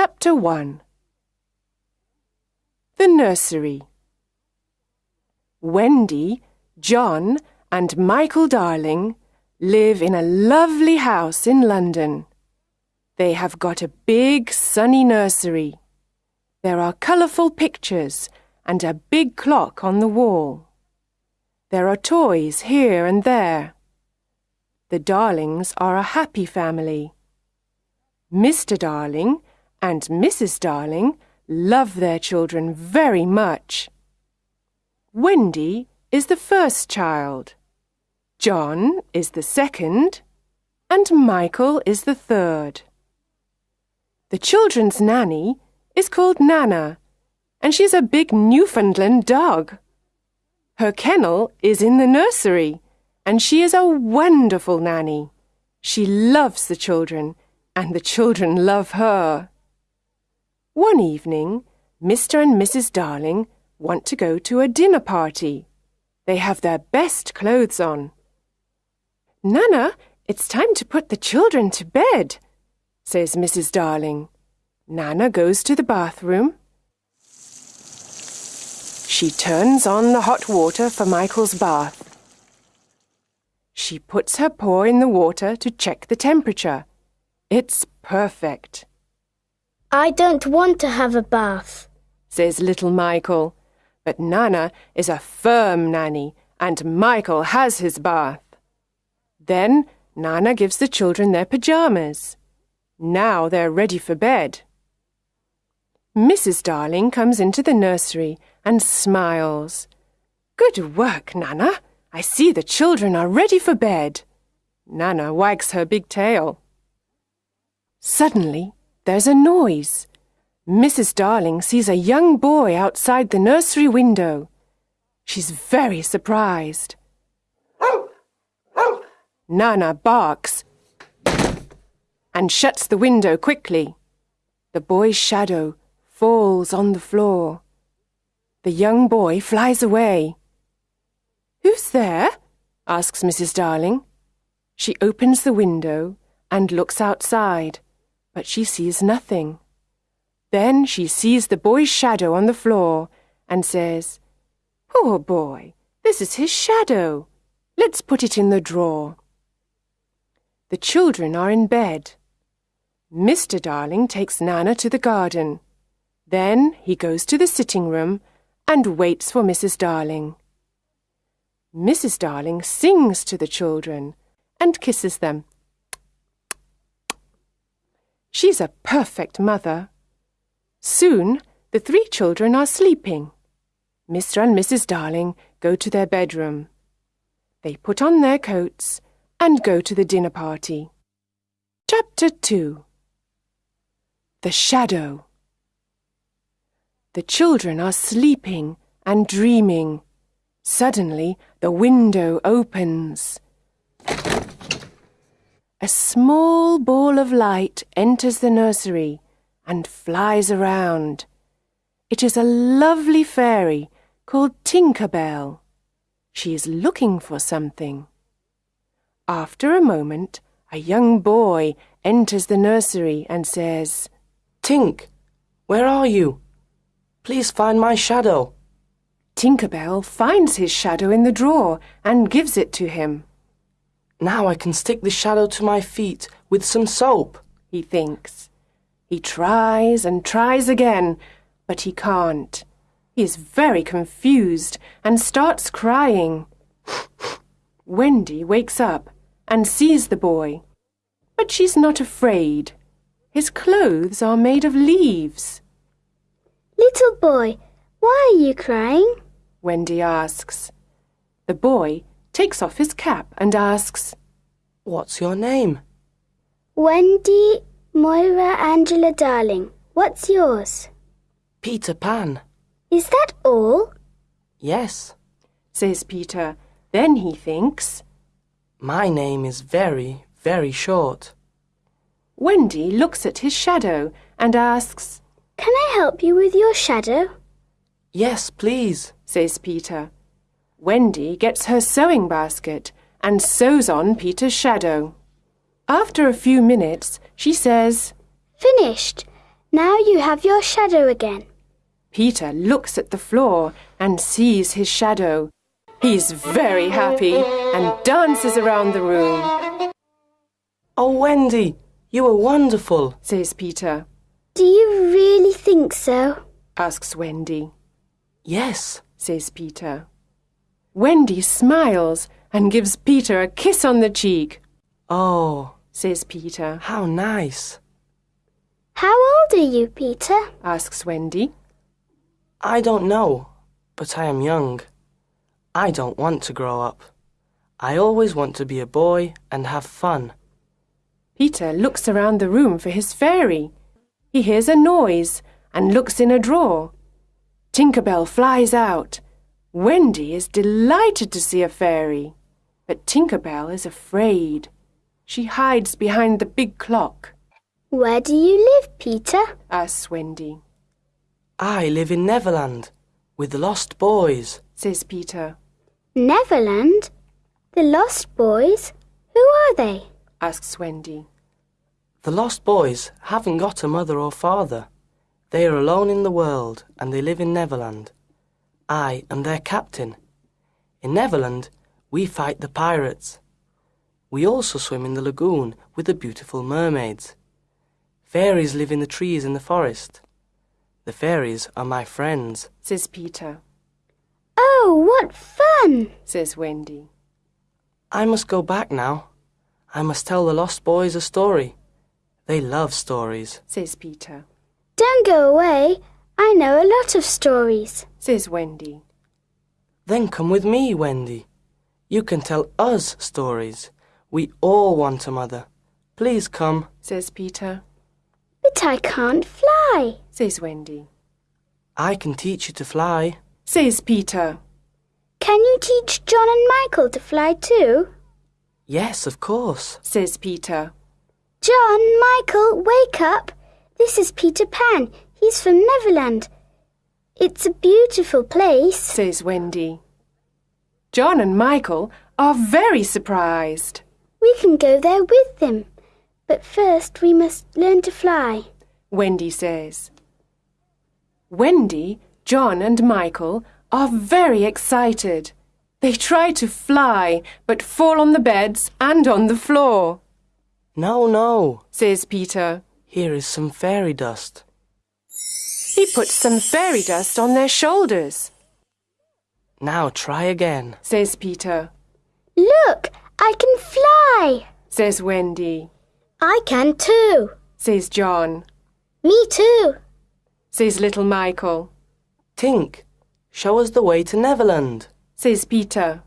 Chapter 1 The Nursery Wendy, John, and Michael Darling live in a lovely house in London. They have got a big sunny nursery. There are colourful pictures and a big clock on the wall. There are toys here and there. The Darlings are a happy family. Mr. Darling and Mrs. Darling love their children very much. Wendy is the first child. John is the second. And Michael is the third. The children's nanny is called Nana, and she's a big Newfoundland dog. Her kennel is in the nursery, and she is a wonderful nanny. She loves the children, and the children love her. One evening, Mr. and Mrs. Darling want to go to a dinner party. They have their best clothes on. Nana, it's time to put the children to bed, says Mrs. Darling. Nana goes to the bathroom. She turns on the hot water for Michael's bath. She puts her paw in the water to check the temperature. It's perfect. I don't want to have a bath, says little Michael. But Nana is a firm nanny, and Michael has his bath. Then Nana gives the children their pyjamas. Now they're ready for bed. Mrs. Darling comes into the nursery and smiles. Good work, Nana. I see the children are ready for bed. Nana wags her big tail. Suddenly, there's a noise. Mrs. Darling sees a young boy outside the nursery window. She's very surprised. Nana barks and shuts the window quickly. The boy's shadow falls on the floor. The young boy flies away. Who's there? asks Mrs. Darling. She opens the window and looks outside, but she sees nothing. Then she sees the boy's shadow on the floor and says, Poor boy, this is his shadow. Let's put it in the drawer. The children are in bed. Mr. Darling takes Nana to the garden. Then he goes to the sitting room and waits for Mrs. Darling. Mrs. Darling sings to the children and kisses them. She's a perfect mother. Soon the three children are sleeping. Mr. and Mrs. Darling go to their bedroom. They put on their coats and go to the dinner party. Chapter 2 The Shadow The children are sleeping and dreaming. Suddenly, the window opens. A small ball of light enters the nursery and flies around. It is a lovely fairy called Tinker Bell. She is looking for something. After a moment, a young boy enters the nursery and says, Tink, where are you? Please find my shadow. Tinker Bell finds his shadow in the drawer and gives it to him. Now I can stick the shadow to my feet with some soap, he thinks. He tries and tries again, but he can't. He is very confused and starts crying. Wendy wakes up and sees the boy. But she's not afraid. His clothes are made of leaves. Little boy, why are you crying? Wendy asks. The boy takes off his cap and asks, What's your name? Wendy Moira Angela Darling. What's yours? Peter Pan. Is that all? Yes. says Peter. Then he thinks, My name is very, very short. Wendy looks at his shadow and asks, Can I help you with your shadow? Yes, please, says Peter. Wendy gets her sewing basket and sews on Peter's shadow. After a few minutes, she says, Finished. Now you have your shadow again. Peter looks at the floor and sees his shadow. He's very happy and dances around the room, Oh, Wendy, you are wonderful. says Peter. Do you really think so? Asks Wendy, Yes. says Peter. Wendy smiles and gives Peter a kiss on the cheek, Oh, says Peter. how nice. How old are you, Peter? Asks Wendy. I don't know, but I am young. I don't want to grow up. I always want to be a boy and have fun. Peter looks around the room for his fairy. He hears a noise and looks in a drawer. Tinkerbell flies out. Wendy is delighted to see a fairy, but Tinkerbell is afraid. She hides behind the big clock, Where do you live, Peter? asks Wendy, I live in Neverland with the lost boys. says Peter, Neverland? The Lost Boys? Who are they? asks Wendy. The lost boys haven't got a mother or father. They are alone in the world and they live in Neverland. I am their captain. In Neverland, we fight the pirates. We also swim in the lagoon with the beautiful mermaids. Fairies live in the trees in the forest. The fairies are my friends. says Peter, Oh, what fun! says Wendy. I must go back now. I must tell the lost boys a story. They love stories. says Peter, Don't go away. I know a lot of stories. says Wendy. Then come with me, Wendy. You can tell us stories. We all want a mother. Please come. says Peter, But I can't fly. says Wendy, I can teach you to fly. says Peter. Can you teach John and Michael to fly too? Yes, of course. says Peter. John, Michael, wake up. This is Peter Pan. He's from Neverland. It's a beautiful place. says Wendy. John and Michael are very surprised. We can go there with them. But first we must learn to fly. Wendy says. Wendy, John, and Michael are very excited. They try to fly, but fall on the beds and on the floor, No, no. says Peter. Here is some fairy dust. He puts some fairy dust on their shoulders, Now try again. says Peter. Look, I can fly. Says Wendy. I can too. Says John. Me too. Says little Michael. Tink, show us the way to Neverland. Says Peter.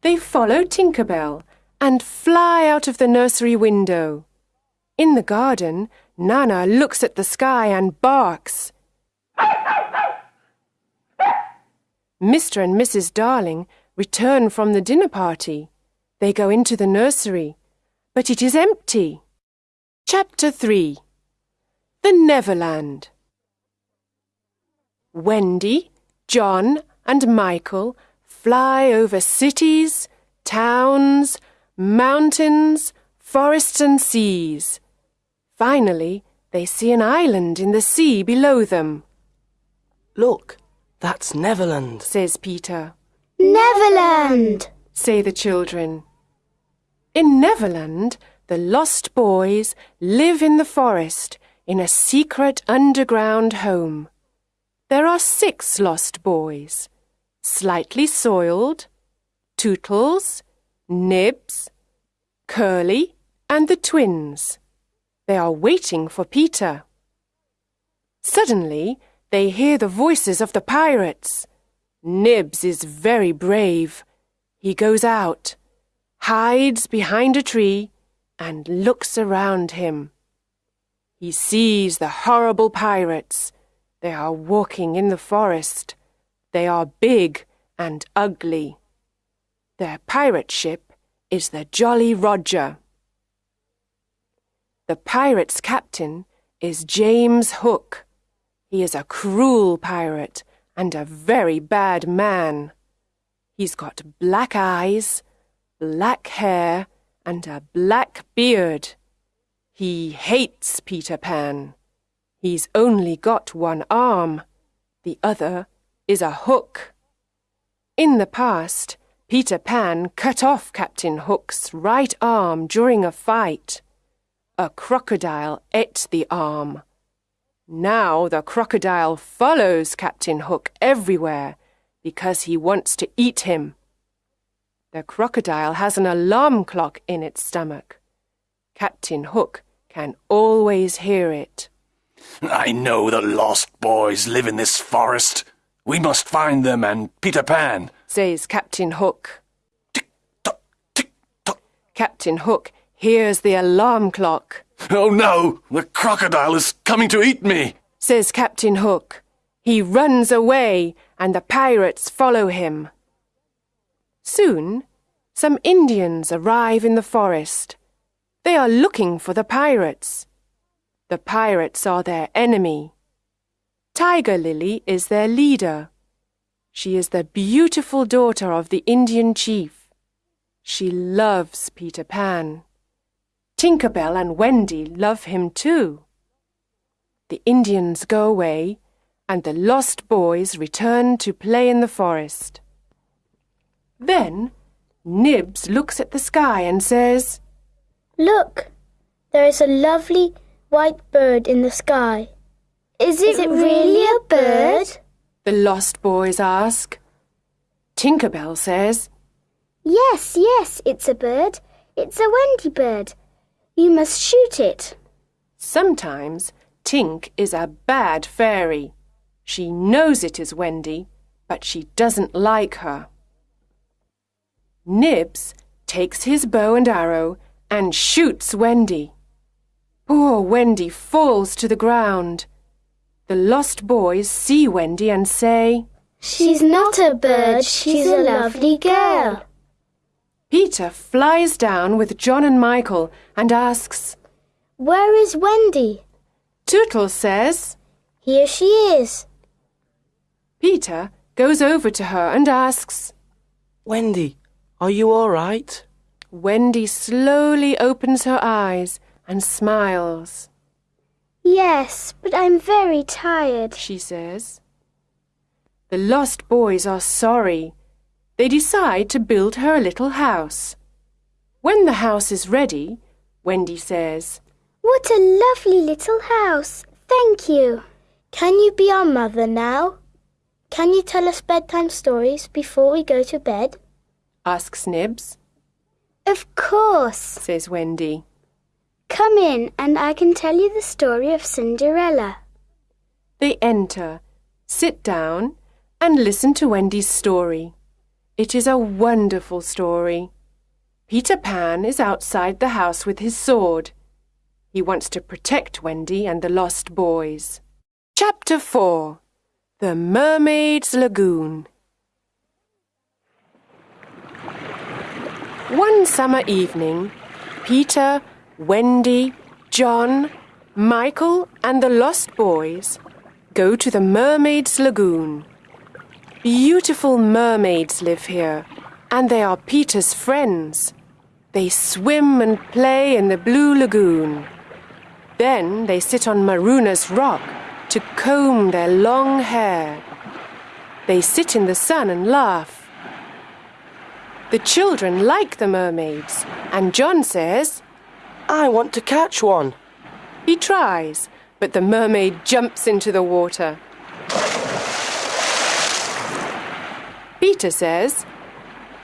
They follow Tinkerbell and fly out of the nursery window. In the garden, Nana looks at the sky and barks. Mr. and Mrs. Darling return from the dinner party. They go into the nursery, but it is empty. Chapter 3 The Neverland Wendy, John, and Michael fly over cities, towns, mountains, forests, and seas. Finally, they see an island in the sea below them, Look, that's Neverland. says Peter. Neverland. say the children. In Neverland, the lost boys live in the forest in a secret underground home. There are six lost boys Slightly Soiled, Tootles, Nibs, Curly, and the twins. They are waiting for Peter. Suddenly, they hear the voices of the pirates. Nibs is very brave. He goes out, hides behind a tree, and looks around him. He sees the horrible pirates. They are walking in the forest. They are big and ugly. Their pirate ship is the Jolly Roger. The pirate's captain is James Hook. He is a cruel pirate and a very bad man. He's got black eyes, black hair, and a black beard. He hates Peter Pan. He's only got one arm. The other is a hook. In the past, Peter Pan cut off Captain Hook's right arm during a fight. A crocodile ate the arm. Now the crocodile follows Captain Hook everywhere because he wants to eat him. The crocodile has an alarm clock in its stomach. Captain Hook can always hear it. I know the lost boys live in this forest. We must find them and Peter Pan. says Captain Hook. Tick tock, tick tock. Captain Hook hears the alarm clock, Oh no, the crocodile is coming to eat me. says Captain Hook. He runs away and the pirates follow him. Soon, some Indians arrive in the forest. They are looking for the pirates. The pirates are their enemy. Tiger Lily is their leader. She is the beautiful daughter of the Indian chief. She loves Peter Pan. Tinkerbell and Wendy love him too. The Indians go away, and the lost boys return to play in the forest. Then Nibs looks at the sky and says, Look, there is a lovely white bird in the sky. Is it, really a bird? The lost boys ask. Tinkerbell says, Yes, yes, it's a bird. It's a Wendy bird. You must shoot it. Sometimes Tink is a bad fairy. She knows it is Wendy, but she doesn't like her. Nibs takes his bow and arrow and shoots Wendy. Poor Wendy falls to the ground. The lost boys see Wendy and say, She's not a bird, she's a lovely girl. Peter flies down with John and Michael and asks, Where is Wendy? Tootle says, Here she is. Peter goes over to her and asks, Wendy, are you all right? Wendy slowly opens her eyes and smiles. Yes, but I'm very tired. She says. The lost boys are sorry. They decide to build her a little house. When the house is ready, Wendy says, What a lovely little house. Thank you. Can you be our mother now? Can you tell us bedtime stories before we go to bed? asks Nibs, Of course. says Wendy. Come in and I can tell you the story of Cinderella. They enter, sit down, and listen to Wendy's story. It is a wonderful story. Peter Pan is outside the house with his sword. He wants to protect Wendy and the lost boys. Chapter 4 The Mermaid's Lagoon. One summer evening, Peter, Wendy, John, Michael, and the lost boys go to the Mermaid's Lagoon. Beautiful mermaids live here, and they are Peter's friends. They swim and play in the blue lagoon. Then they sit on Marooners' rock to comb their long hair. They sit in the sun and laugh. The children like the mermaids, and John says, I want to catch one. he tries, but the mermaid jumps into the water. Peter says,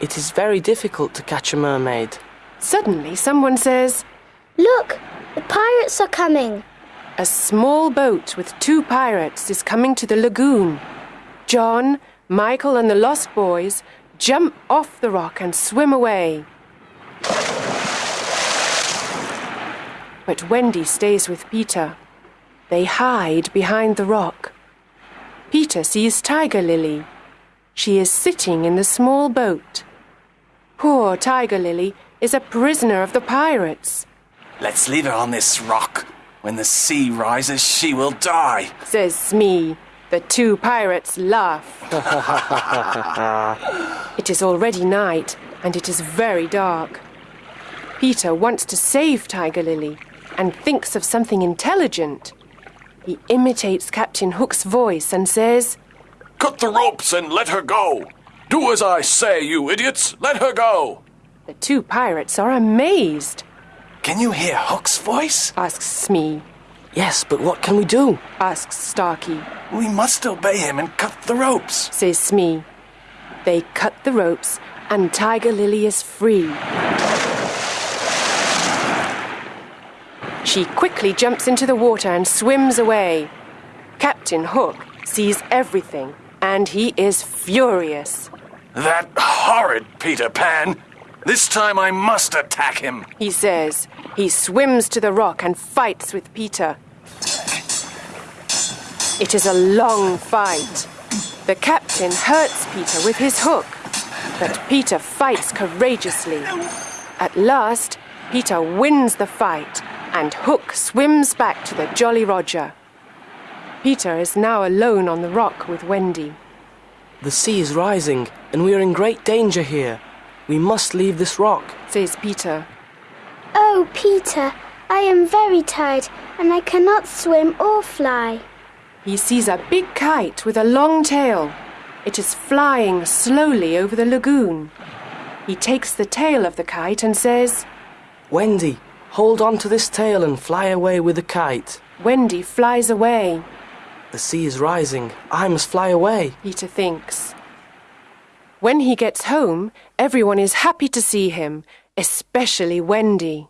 It is very difficult to catch a mermaid. Suddenly, someone says, Look, the pirates are coming. A small boat with two pirates is coming to the lagoon. John, Michael, and the Lost Boys jump off the rock and swim away. But Wendy stays with Peter. They hide behind the rock. Peter sees Tiger Lily. She is sitting in the small boat. Poor Tiger Lily is a prisoner of the pirates, Let's leave her on this rock. When the sea rises, she will die. says Smee. The two pirates laugh. it is already night, and it is very dark. Peter wants to save Tiger Lily and thinks of something intelligent. He imitates Captain Hook's voice and says, Cut the ropes and let her go. Do as I say, you idiots. Let her go. The two pirates are amazed, Can you hear Hook's voice? asks Smee, Yes, but what can we do? asks Starkey, We must obey him and cut the ropes. says Smee. They cut the ropes and Tiger Lily is free. She quickly jumps into the water and swims away. Captain Hook sees everything and he is furious. That horrid Peter Pan. This time I must attack him. He says he swims to the rock and fights with Peter. It is a long fight. The captain hurts Peter with his hook, but Peter fights courageously. At last, Peter wins the fight, and Hook swims back to the Jolly Roger. Peter is now alone on the rock with Wendy. The sea is rising, and we are in great danger here. We must leave this rock. Says Peter. Oh, Peter, I am very tired and I cannot swim or fly. He sees a big kite with a long tail. It is flying slowly over the lagoon. He takes the tail of the kite and says, Wendy, hold on to this tail and fly away with the kite. Wendy flies away, The sea is rising. I must fly away. Peter thinks. When he gets home, everyone is happy to see him, especially Wendy.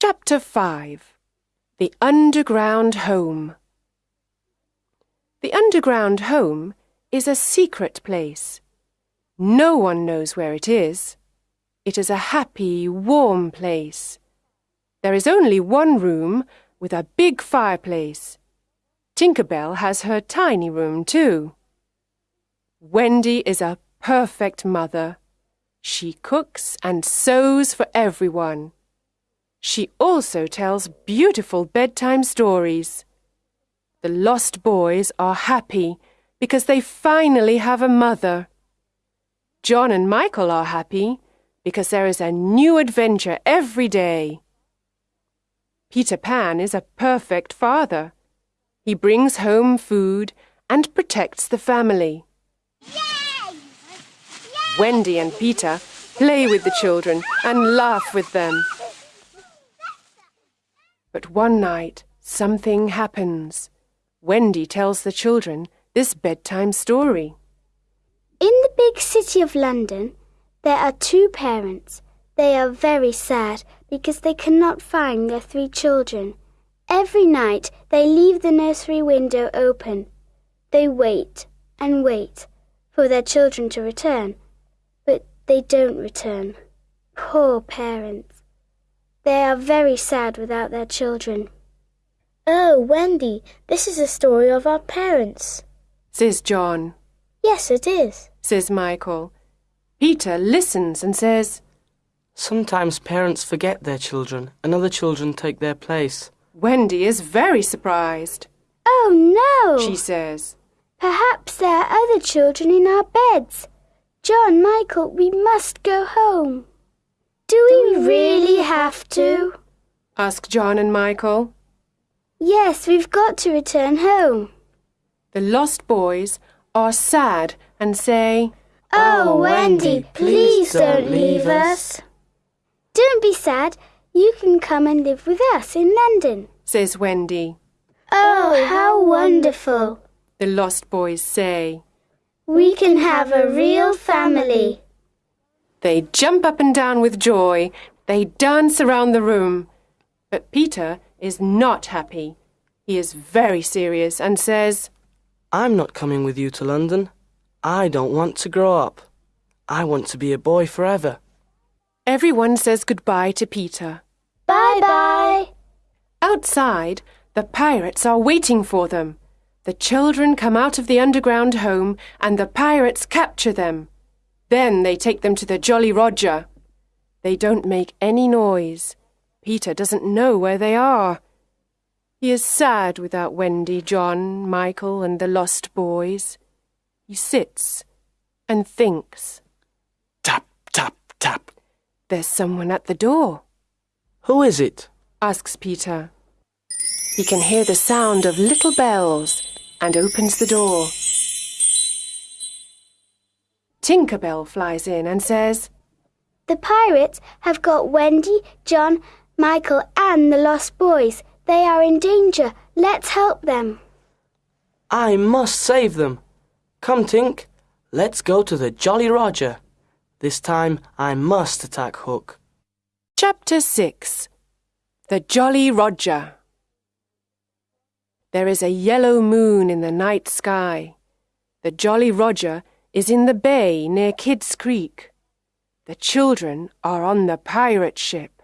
Chapter 5 The Underground Home The underground home is a secret place. No one knows where it is. It is a happy, warm place. There is only one room with a big fireplace. Tinkerbell has her tiny room too. Wendy is a perfect mother. She cooks and sews for everyone. She also tells beautiful bedtime stories. The lost boys are happy because they finally have a mother. John and Michael are happy because there is a new adventure every day. Peter Pan is a perfect father. He brings home food and protects the family. Wendy and Peter play with the children and laugh with them. But one night, something happens. Wendy tells the children this bedtime story. In the big city of London, there are two parents. They are very sad because they cannot find their three children. Every night they leave the nursery window open. They wait and wait for their children to return, but they don't return. Poor parents. They are very sad without their children. Oh, Wendy, this is a story of our parents. Says John. Yes, it is. Says Michael. Peter listens and says, Sometimes parents forget their children, and other children take their place. Wendy is very surprised. Oh, no! She says, Perhaps there are other children in our beds. John, Michael, we must go home. Do we really have to? ask John and Michael. Yes, we've got to return home. The lost boys are sad and say, Oh, Wendy, oh, please don't leave us. Don't be sad. You can come and live with us in London. says Wendy. Oh, how wonderful. The lost boys say. We can have a real family. They jump up and down with joy. They dance around the room. But Peter is not happy. He is very serious and says, I'm not coming with you to London. I don't want to grow up. I want to be a boy forever. Everyone says goodbye to Peter. Bye bye. Outside, the pirates are waiting for them. The children come out of the underground home and the pirates capture them. Then they take them to the Jolly Roger. They don't make any noise. Peter doesn't know where they are. He is sad without Wendy, John, Michael, and the lost boys. He sits and thinks. Tap, tap, tap. There's someone at the door, Who is it? asks Peter. He can hear the sound of little bells and opens the door. Tinkerbell flies in and says, The pirates have got Wendy, John, Michael, and the lost boys. They are in danger. Let's help them. I must save them. Come, Tink, let's go to the Jolly Roger. This time I must attack Hook. Chapter 6 The Jolly Roger There is a yellow moon in the night sky. The Jolly Roger is in the bay near Kidd's Creek. The children are on the pirate ship.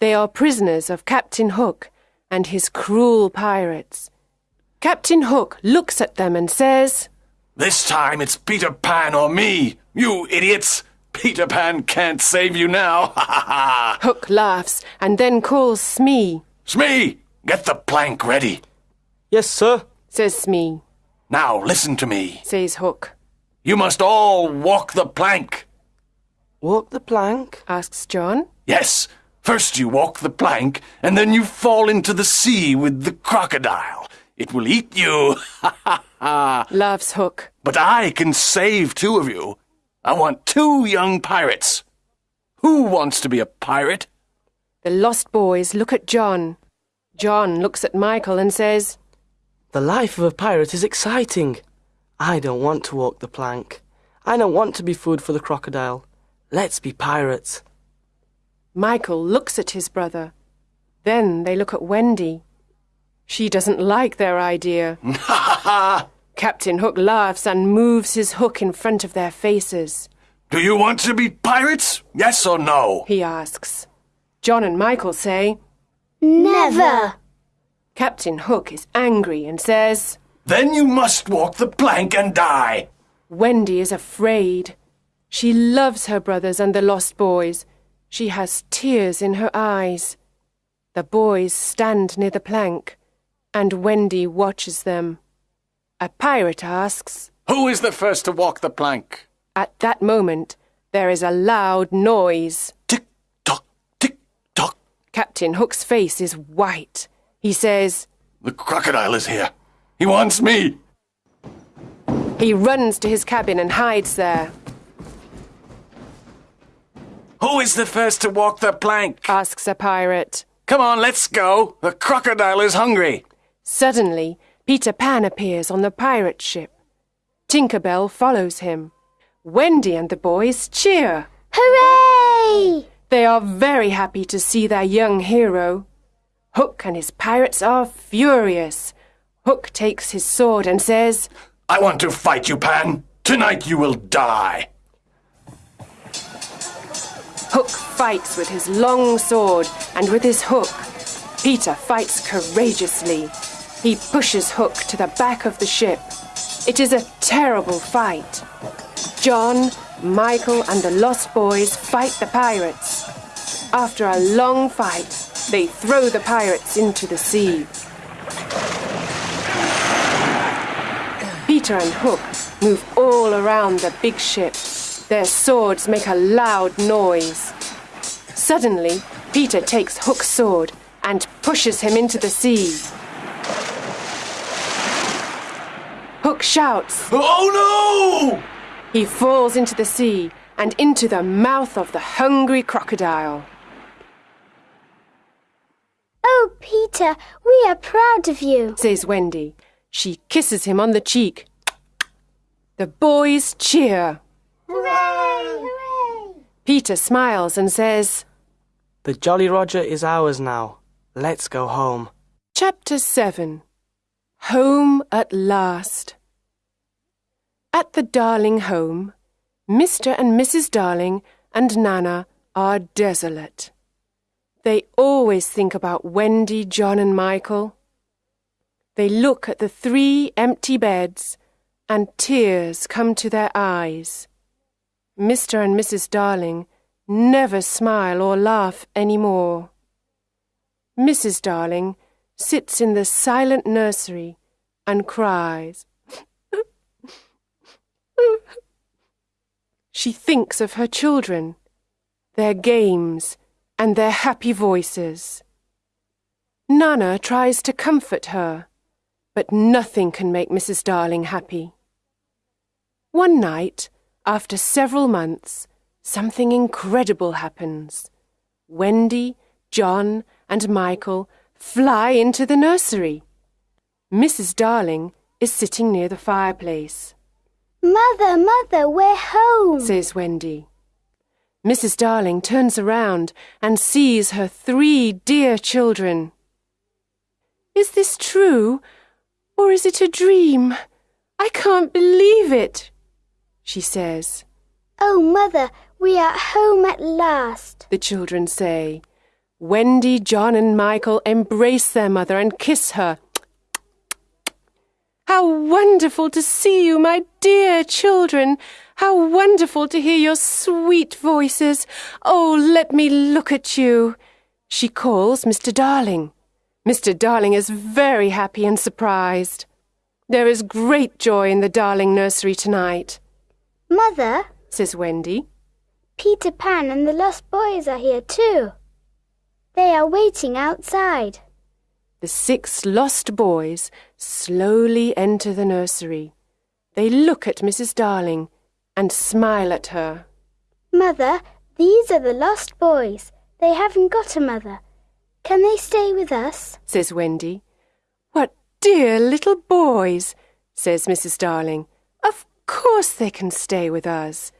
They are prisoners of Captain Hook and his cruel pirates. Captain Hook looks at them and says, This time it's Peter Pan or me, you idiots! Peter Pan can't save you now, ha ha ha! Hook laughs and then calls Smee. Smee, get the plank ready. Yes, sir. Says Smee. Now listen to me. Says Hook. You must all walk the plank. Walk the plank? Asks John. Yes, first you walk the plank, and then you fall into the sea with the crocodile. It will eat you, ha ha ha! Laughs Hook. But I can save two of you. I want two young pirates. Who wants to be a pirate? The lost boys look at John. John looks at Michael and says, The life of a pirate is exciting. I don't want to walk the plank. I don't want to be food for the crocodile. Let's be pirates. Michael looks at his brother. Then they look at Wendy. She doesn't like their idea. Ha ha ha! Captain Hook laughs and moves his hook in front of their faces. Do you want to be pirates? Yes or no? He asks. John and Michael say, Never. Captain Hook is angry and says, Then you must walk the plank and die. Wendy is afraid. She loves her brothers and the lost boys. She has tears in her eyes. The boys stand near the plank, and Wendy watches them. A pirate asks. Who is the first to walk the plank? At that moment, there is a loud noise. Tick tock, tick tock. Captain Hook's face is white. He says, The crocodile is here. He wants me. he runs to his cabin and hides there. Who is the first to walk the plank? Asks a pirate. Come on, let's go. The crocodile is hungry. Suddenly, Peter Pan appears on the pirate ship. Tinkerbell follows him. Wendy and the boys cheer. Hooray! They are very happy to see their young hero. Hook and his pirates are furious. Hook takes his sword and says, I want to fight you, Pan. Tonight you will die. Hook fights with his long sword and with his hook. Peter fights courageously. He pushes Hook to the back of the ship. It is a terrible fight. John, Michael, and the Lost Boys fight the pirates. After a long fight, they throw the pirates into the sea. Peter and Hook move all around the big ship. Their swords make a loud noise. Suddenly, Peter takes Hook's sword and pushes him into the sea. Hook shouts. Oh no! He falls into the sea and into the mouth of the hungry crocodile. Oh, Peter, we are proud of you. Says Wendy. She kisses him on the cheek. The boys cheer. Hooray! Hooray! Peter smiles and says, The Jolly Roger is ours now. Let's go home. Chapter 7 Home at Last. At the Darling home, Mr. and Mrs. Darling and Nana are desolate. They always think about Wendy, John, and Michael. They look at the three empty beds, and tears come to their eyes. Mr. and Mrs. Darling never smile or laugh any more. Mrs. Darling sits in the silent nursery and cries. She thinks of her children, their games, and their happy voices. Nana tries to comfort her, but nothing can make Mrs. Darling happy. One night, after several months, something incredible happens. Wendy, John, and Michael fly into the nursery. Mrs. Darling is sitting near the fireplace, Mother, Mother, we're home. says Wendy. Mrs. Darling turns around and sees her three dear children. Is this true, or is it a dream? I can't believe it, she says. Oh, Mother, we are home at last. the children say. Wendy, John, and Michael embrace their mother and kiss her. How wonderful to see you, my dear children! How wonderful to hear your sweet voices! Oh, let me look at you! She calls Mr. Darling. Mr. Darling is very happy and surprised. There is great joy in the Darling nursery tonight, Mother, says Wendy. Peter Pan and the Lost Boys are here too. They are waiting outside. The six lost boys slowly enter the nursery. They look at Mrs. Darling and smile at her. Mother, these are the Lost Boys. They haven't got a mother. Can they stay with us? says Wendy. What dear little boys, says Mrs. Darling. Of course they can stay with us.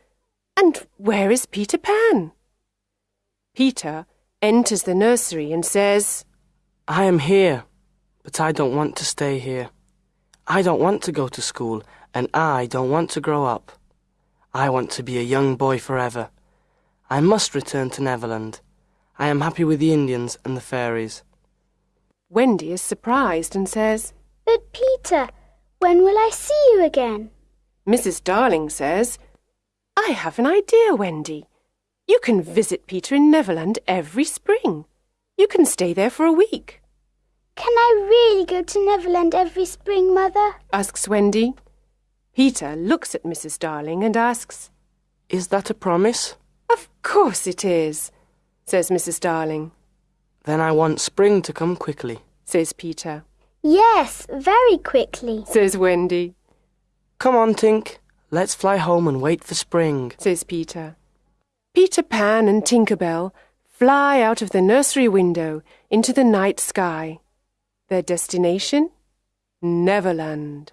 And where is Peter Pan? Peter enters the nursery and says, I am here, but I don't want to stay here. I don't want to go to school, and I don't want to grow up. I want to be a young boy forever. I must return to Neverland. I am happy with the Indians and the fairies. Wendy is surprised and says, But Peter, when will I see you again? Mrs. Darling says, I have an idea, Wendy. You can visit Peter in Neverland every spring. You can stay there for a week, Can I really go to Neverland every spring, Mother? asks Wendy. Peter looks at Mrs. Darling and asks, Is that a promise? Of course it is, says Mrs. Darling, Then I want spring to come quickly. says Peter, Yes, very quickly. says Wendy, Come on, Tink. Let's fly home and wait for spring. says Peter. Peter Pan and Tinker Bell fly out of the nursery window into the night sky. Their destination? Neverland.